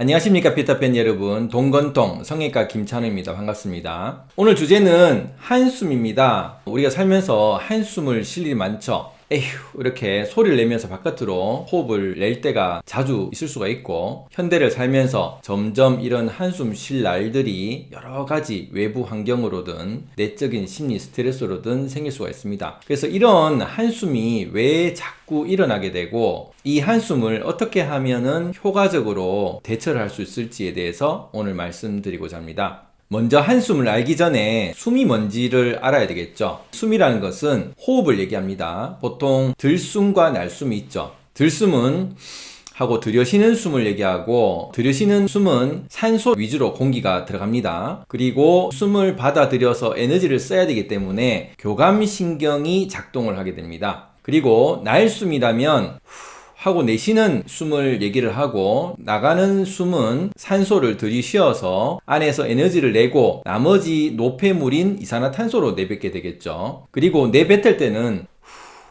안녕하십니까 피터팬 여러분. 동건동 성형외과 김찬우입니다. 반갑습니다. 오늘 주제는 한숨입니다. 우리가 살면서 한숨을 쉴 일이 많죠 에휴 이렇게 소리를 내면서 바깥으로 호흡을 낼 때가 자주 있을 수가 있고 현대를 살면서 점점 이런 한숨 쉴 날들이 여러 가지 외부 환경으로든 내적인 심리 스트레스로든 생길 수가 있습니다. 그래서 이런 한숨이 왜 자꾸 일어나게 되고 이 한숨을 어떻게 하면은 효과적으로 대처를 할 수 있을지에 대해서 오늘 말씀드리고자 합니다 먼저 한숨을 알기 전에 숨이 뭔지를 알아야 되겠죠. 숨이라는 것은 호흡을 얘기합니다. 보통 들숨과 날숨이 있죠. 들숨은 하고 들여쉬는 숨을 얘기하고 들여쉬는 숨은 산소 위주로 공기가 들어갑니다. 그리고 숨을 받아들여서 에너지를 써야 되기 때문에 교감신경이 작동을 하게 됩니다. 그리고 날숨이라면 하고 내쉬는 숨을 얘기를 하고 나가는 숨은 산소를 들이쉬어서 안에서 에너지를 내고 나머지 노폐물인 이산화탄소로 내뱉게 되겠죠. 그리고 내뱉을 때는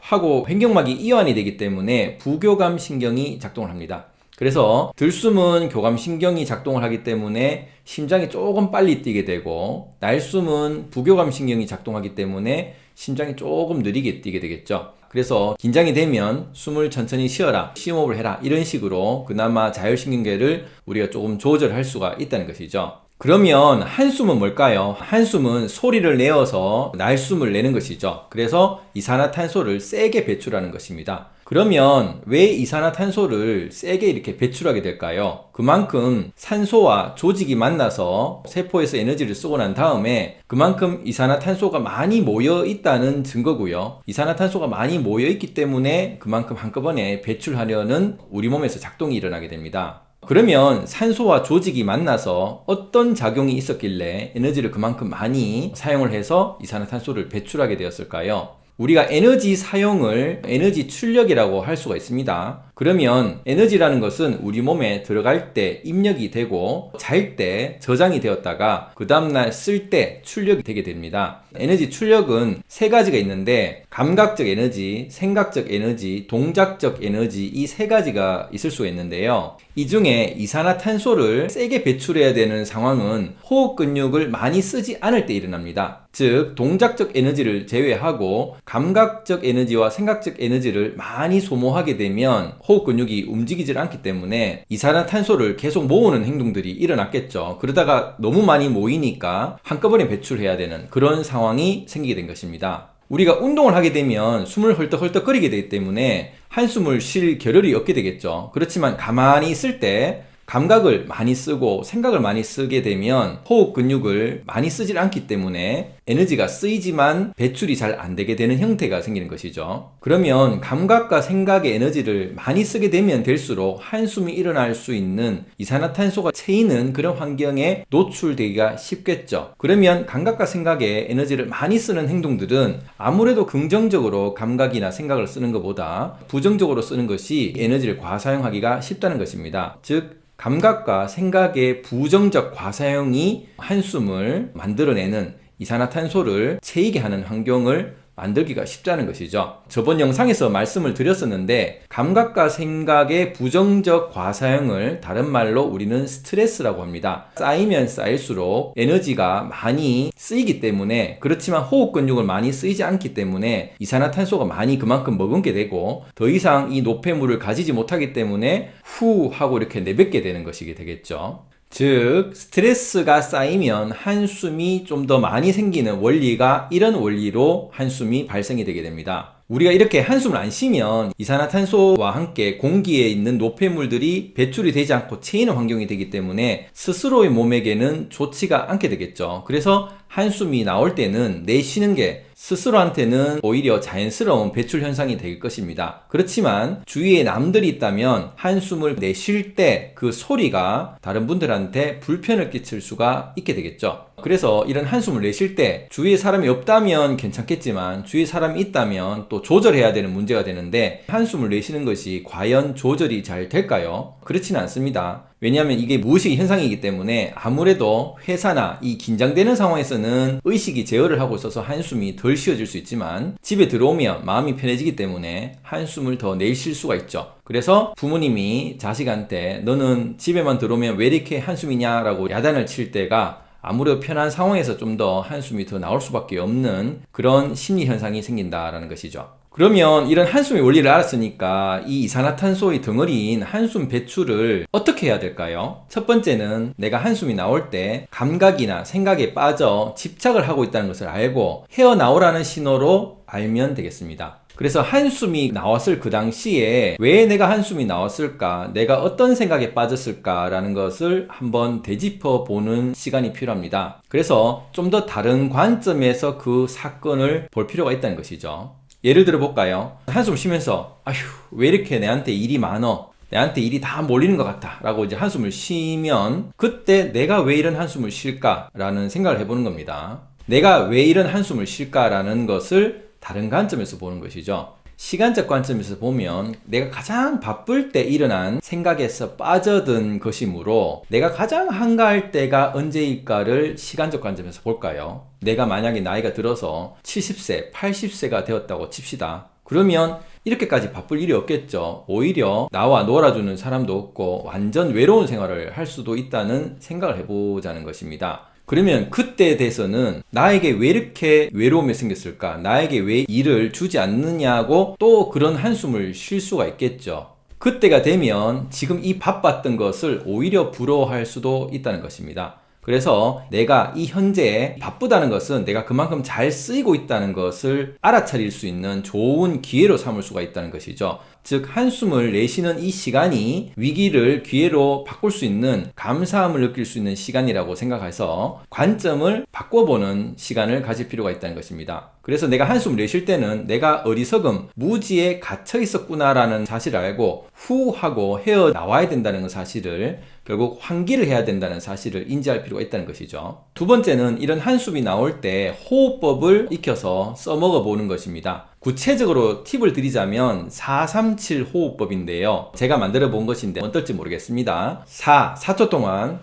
하고 횡격막이 이완이 되기 때문에 부교감 신경이 작동을 합니다. 그래서 들숨은 교감신경이 작동을 하기 때문에 심장이 조금 빨리 뛰게 되고 날숨은 부교감신경이 작동하기 때문에 심장이 조금 느리게 뛰게 되겠죠. 그래서 긴장이 되면 숨을 천천히 쉬어라 심호흡을 해라 이런 식으로 그나마 자율신경계를 우리가 조금 조절할 수가 있다는 것이죠 그러면 한숨은 뭘까요? 한숨은 소리를 내어서 날숨을 내는 것이죠 그래서 이산화탄소를 세게 배출하는 것입니다 그러면 왜 이산화탄소를 세게 이렇게 배출하게 될까요? 그만큼 산소와 조직이 만나서 세포에서 에너지를 쓰고 난 다음에 그만큼 이산화탄소가 많이 모여 있다는 증거고요. 이산화탄소가 많이 모여 있기 때문에 그만큼 한꺼번에 배출하려는 우리 몸에서 작동이 일어나게 됩니다. 그러면 산소와 조직이 만나서 어떤 작용이 있었길래 에너지를 그만큼 많이 사용을 해서 이산화탄소를 배출하게 되었을까요? 우리가 에너지 사용을 에너지 출력이라고 할 수가 있습니다. 그러면 에너지라는 것은 우리 몸에 들어갈 때 입력이 되고 잘 때 저장이 되었다가 그 다음날 쓸 때 출력이 되게 됩니다. 에너지 출력은 세 가지가 있는데 감각적 에너지, 생각적 에너지, 동작적 에너지 이 세 가지가 있을 수가 있는데요. 이 중에 이산화탄소를 세게 배출해야 되는 상황은 호흡 근육을 많이 쓰지 않을 때 일어납니다. 즉 동작적 에너지를 제외하고 감각적 에너지와 생각적 에너지를 많이 소모하게 되면 호흡 근육이 움직이질 않기 때문에 이산화탄소를 계속 모으는 행동들이 일어났겠죠. 그러다가 너무 많이 모이니까 한꺼번에 배출해야 되는 그런 상황이 생기게 된 것입니다. 우리가 운동을 하게 되면 숨을 헐떡헐떡 거리게 되기 때문에 한숨을 쉴 겨를이 없게 되겠죠. 그렇지만 가만히 있을 때 감각을 많이 쓰고 생각을 많이 쓰게 되면 호흡 근육을 많이 쓰질 않기 때문에 에너지가 쓰이지만 배출이 잘 안 되게 되는 형태가 생기는 것이죠. 그러면 감각과 생각의 에너지를 많이 쓰게 되면 될수록 한숨이 일어날 수 있는 이산화탄소가 채이는 그런 환경에 노출되기가 쉽겠죠. 그러면 감각과 생각에 에너지를 많이 쓰는 행동들은 아무래도 긍정적으로 감각이나 생각을 쓰는 것보다 부정적으로 쓰는 것이 에너지를 과사용하기가 쉽다는 것입니다. 즉 감각과 생각의 부정적 과사용이 한숨을 만들어내는 이산화탄소를 채이게 하는 환경을 만들기가 쉽다는 것이죠. 저번 영상에서 말씀을 드렸었는데 감각과 생각의 부정적 과사용을 다른 말로 우리는 스트레스라고 합니다. 쌓이면 쌓일수록 에너지가 많이 쓰이기 때문에 그렇지만 호흡 근육을 많이 쓰이지 않기 때문에 이산화탄소가 많이 그만큼 머금게 되고 더 이상 이 노폐물을 가지지 못하기 때문에 후 하고 이렇게 내뱉게 되는 것이 되겠죠. 즉 스트레스가 쌓이면 한숨이 좀 더 많이 생기는 원리가 이런 원리로 한숨이 발생이 되게 됩니다. 우리가 이렇게 한숨을 안 쉬면 이산화탄소와 함께 공기에 있는 노폐물들이 배출이 되지 않고 채이는 환경이 되기 때문에 스스로의 몸에게는 좋지가 않게 되겠죠. 그래서 한숨이 나올 때는 내쉬는 게 스스로한테는 오히려 자연스러운 배출 현상이 될 것입니다. 그렇지만 주위에 남들이 있다면 한숨을 내쉴 때 그 소리가 다른 분들한테 불편을 끼칠 수가 있게 되겠죠. 그래서 이런 한숨을 내쉴 때 주위에 사람이 없다면 괜찮겠지만 주위에 사람이 있다면 또 조절해야 되는 문제가 되는데 한숨을 내쉬는 것이 과연 조절이 잘 될까요? 그렇지는 않습니다. 왜냐하면 이게 무의식 현상이기 때문에 아무래도 회사나 이 긴장되는 상황에서는 의식이 제어를 하고 있어서 한숨이 덜 쉬어질 수 있지만 집에 들어오면 마음이 편해지기 때문에 한숨을 더 내쉴 수가 있죠. 그래서 부모님이 자식한테 너는 집에만 들어오면 왜 이렇게 한숨이냐 라고 야단을 칠 때가 아무래도 편한 상황에서 좀 더 한숨이 더 나올 수밖에 없는 그런 심리 현상이 생긴다라는 것이죠. 그러면 이런 한숨의 원리를 알았으니까 이 이산화탄소의 덩어리인 한숨 배출을 어떻게 해야 될까요? 첫 번째는 내가 한숨이 나올 때 감각이나 생각에 빠져 집착을 하고 있다는 것을 알고 헤어나오라는 신호로 알면 되겠습니다. 그래서 한숨이 나왔을 그 당시에 왜 내가 한숨이 나왔을까? 내가 어떤 생각에 빠졌을까 라는 것을 한번 되짚어 보는 시간이 필요합니다. 그래서 좀 더 다른 관점에서 그 사건을 볼 필요가 있다는 것이죠. 예를 들어 볼까요? 한숨 쉬면서 아휴 왜 이렇게 내한테 일이 많어? 내한테 일이 다 몰리는 것 같다 라고 이제 한숨을 쉬면 그때 내가 왜 이런 한숨을 쉴까 라는 생각을 해보는 겁니다 내가 왜 이런 한숨을 쉴까 라는 것을 다른 관점에서 보는 것이죠 시간적 관점에서 보면 내가 가장 바쁠 때 일어난 생각에서 빠져든 것이므로 내가 가장 한가할 때가 언제일까를 시간적 관점에서 볼까요? 내가 만약에 나이가 들어서 70세, 80세가 되었다고 칩시다. 그러면 이렇게까지 바쁠 일이 없겠죠. 오히려 나와 놀아주는 사람도 없고 완전 외로운 생활을 할 수도 있다는 생각을 해보자는 것입니다. 그러면 그때에 대해서는 나에게 왜 이렇게 외로움이 생겼을까? 나에게 왜 일을 주지 않느냐고 또 그런 한숨을 쉴 수가 있겠죠. 그때가 되면 지금 이 바빴던 것을 오히려 부러워할 수도 있다는 것입니다. 그래서 내가 이 현재에 바쁘다는 것은 내가 그만큼 잘 쓰이고 있다는 것을 알아차릴 수 있는 좋은 기회로 삼을 수가 있다는 것이죠. 즉 한숨을 내쉬는 이 시간이 위기를 기회로 바꿀 수 있는 감사함을 느낄 수 있는 시간이라고 생각해서 관점을 바꿔보는 시간을 가질 필요가 있다는 것입니다. 그래서 내가 한숨을 내쉴 때는 내가 어리석음, 무지에 갇혀 있었구나 라는 사실을 알고 후 하고 헤어 나와야 된다는 사실을 결국 환기를 해야 된다는 사실을 인지할 필요가 있다는 것이죠. 두 번째는 이런 한숨이 나올 때 호흡법을 익혀서 써먹어 보는 것입니다. 구체적으로 팁을 드리자면 437 호흡법인데요. 제가 만들어 본 것인데 어떨지 모르겠습니다. 4, 4초 동안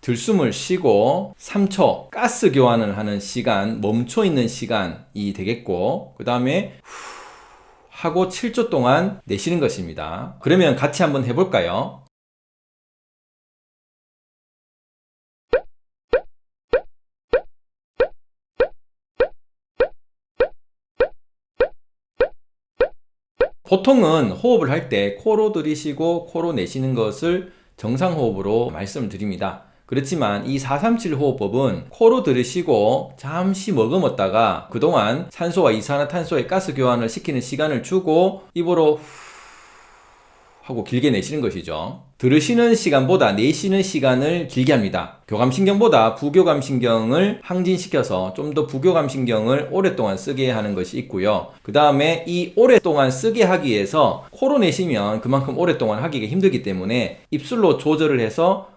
들숨을 쉬고 3초 가스 교환을 하는 시간, 멈춰 있는 시간이 되겠고 그 다음에 하고 7초 동안 내쉬는 것입니다. 그러면 같이 한번 해볼까요? 보통은 호흡을 할 때 코로 들이쉬고 코로 내쉬는 것을 정상호흡으로 말씀을 드립니다. 그렇지만 이 437 호흡법은 코로 들이쉬고 잠시 머금었다가 그동안 산소와 이산화탄소의 가스 교환을 시키는 시간을 주고 입으로 하고 길게 내쉬는 것이죠. 들으시는 시간보다 내쉬는 시간을 길게 합니다. 교감신경보다 부교감신경을 항진시켜서 좀 더 부교감신경을 오랫동안 쓰게 하는 것이 있고요. 그 다음에 이 오랫동안 쓰게 하기 위해서 코로 내쉬면 그만큼 오랫동안 하기가 힘들기 때문에 입술로 조절을 해서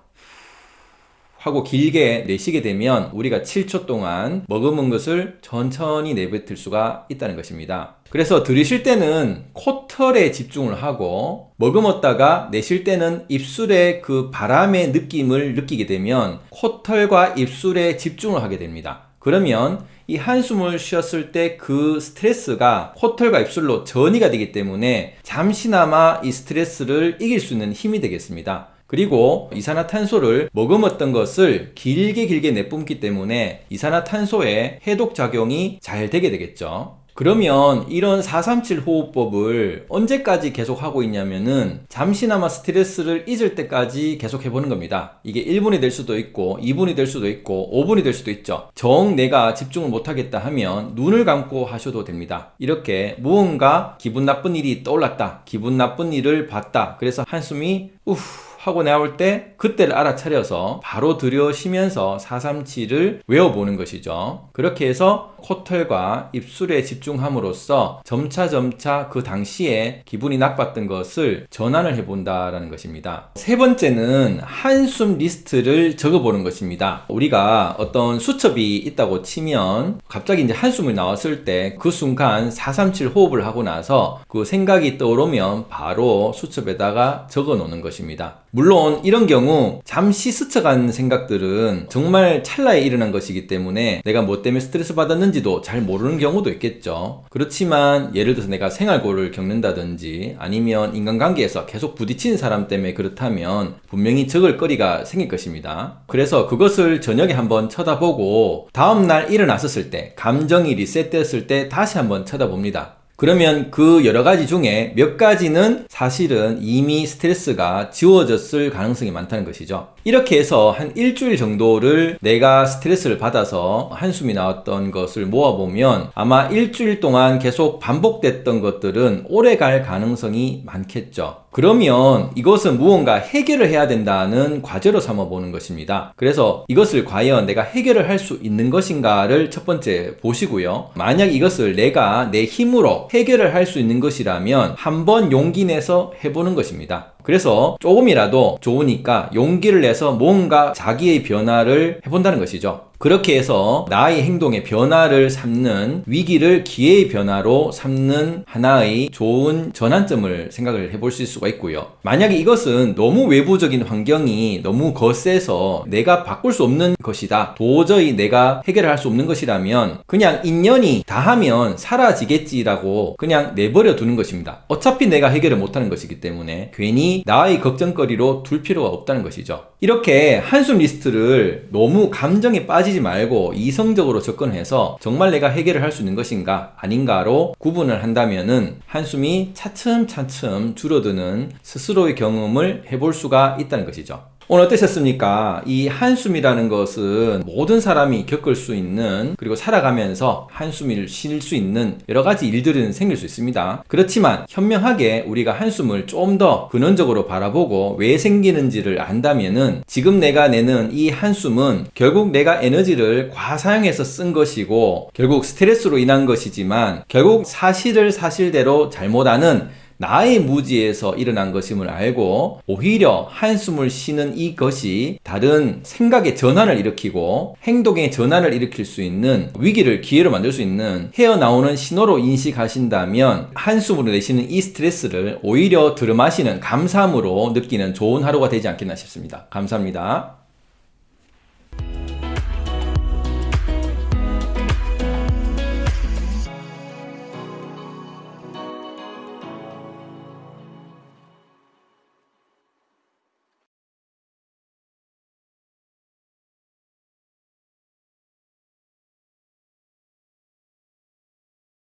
하고 길게 내쉬게 되면 우리가 7초 동안 머금은 것을 천천히 내뱉을 수가 있다는 것입니다. 그래서 들이쉴 때는 코털에 집중을 하고 머금었다가 내쉴 때는 입술의 그 바람의 느낌을 느끼게 되면 코털과 입술에 집중을 하게 됩니다. 그러면 이 한숨을 쉬었을 때 그 스트레스가 코털과 입술로 전이가 되기 때문에 잠시나마 이 스트레스를 이길 수 있는 힘이 되겠습니다. 그리고 이산화탄소를 머금었던 것을 길게 길게 내뿜기 때문에 이산화탄소의 해독작용이 잘 되게 되겠죠. 그러면 이런 437 호흡법을 언제까지 계속 하고 있냐면은 잠시나마 스트레스를 잊을 때까지 계속 해보는 겁니다. 이게 1분이 될 수도 있고 2분이 될 수도 있고 5분이 될 수도 있죠. 정 내가 집중을 못하겠다 하면 눈을 감고 하셔도 됩니다. 이렇게 무언가 기분 나쁜 일이 떠올랐다. 기분 나쁜 일을 봤다. 그래서 한숨이 우후 하고 나올 때 그때를 알아차려서 바로 들여쉬면서 437을 외워보는 것이죠. 그렇게 해서 코털과 입술에 집중함으로써 점차 점차 그 당시에 기분이 나빴던 것을 전환을 해본다라는 것입니다. 세 번째는 한숨 리스트를 적어보는 것입니다. 우리가 어떤 수첩이 있다고 치면 갑자기 이제 한숨이 나왔을 때 그 순간 437 호흡을 하고 나서 그 생각이 떠오르면 바로 수첩에다가 적어 놓는 것입니다. 물론 이런 경우 잠시 스쳐간 생각들은 정말 찰나에 일어난 것이기 때문에 내가 뭐 때문에 스트레스 받았는지도 잘 모르는 경우도 있겠죠. 그렇지만 예를 들어서 내가 생활고를 겪는다든지 아니면 인간관계에서 계속 부딪히는 사람 때문에 그렇다면 분명히 적을 거리가 생길 것입니다. 그래서 그것을 저녁에 한번 쳐다보고 다음날 일어났었을 때 감정이 리셋되었을 때 다시 한번 쳐다봅니다. 그러면 그 여러 가지 중에 몇 가지는 사실은 이미 스트레스가 지워졌을 가능성이 많다는 것이죠. 이렇게 해서 한 일주일 정도를 내가 스트레스를 받아서 한숨이 나왔던 것을 모아보면 아마 일주일 동안 계속 반복됐던 것들은 오래 갈 가능성이 많겠죠. 그러면 이것은 무언가 해결을 해야 된다는 과제로 삼아보는 것입니다. 그래서 이것을 과연 내가 해결을 할 수 있는 것인가를 첫 번째 보시고요. 만약 이것을 내가 내 힘으로 해결을 할 수 있는 것이라면 한번 용기 내서 해보는 것입니다. 그래서 조금이라도 좋으니까 용기를 내서 뭔가 자기의 변화를 해본다는 것이죠. 그렇게 해서 나의 행동의 변화를 삼는 위기를 기회의 변화로 삼는 하나의 좋은 전환점을 생각을 해볼 수 있을 수가 있고요. 만약에 이것은 너무 외부적인 환경이 너무 거세서 내가 바꿀 수 없는 것이다. 도저히 내가 해결할 수 없는 것이라면 그냥 인연이 다하면 사라지겠지라고 그냥 내버려 두는 것입니다. 어차피 내가 해결을 못하는 것이기 때문에 괜히 나의 걱정거리로 둘 필요가 없다는 것이죠. 이렇게 한숨 리스트를 너무 감정에 빠지지 말고 이성적으로 접근해서 정말 내가 해결을 할 수 있는 것인가 아닌가로 구분을 한다면 은 한숨이 차츰차츰 줄어드는 스스로의 경험을 해볼 수가 있다는 것이죠. 오늘 어떠셨습니까? 이 한숨이라는 것은 모든 사람이 겪을 수 있는 그리고 살아가면서 한숨을 쉴 수 있는 여러 가지 일들은 생길 수 있습니다. 그렇지만 현명하게 우리가 한숨을 좀 더 근원적으로 바라보고 왜 생기는지를 안다면 은 지금 내가 내는 이 한숨은 결국 내가 에너지를 과사용해서 쓴 것이고 결국 스트레스로 인한 것이지만 결국 사실을 사실대로 잘못하는 나의 무지에서 일어난 것임을 알고 오히려 한숨을 쉬는 이것이 다른 생각의 전환을 일으키고 행동의 전환을 일으킬 수 있는 위기를 기회로 만들 수 있는 헤어나오는 신호로 인식하신다면 한숨으로 내시는 이 스트레스를 오히려 들어마시는 감사함으로 느끼는 좋은 하루가 되지 않겠나 싶습니다. 감사합니다.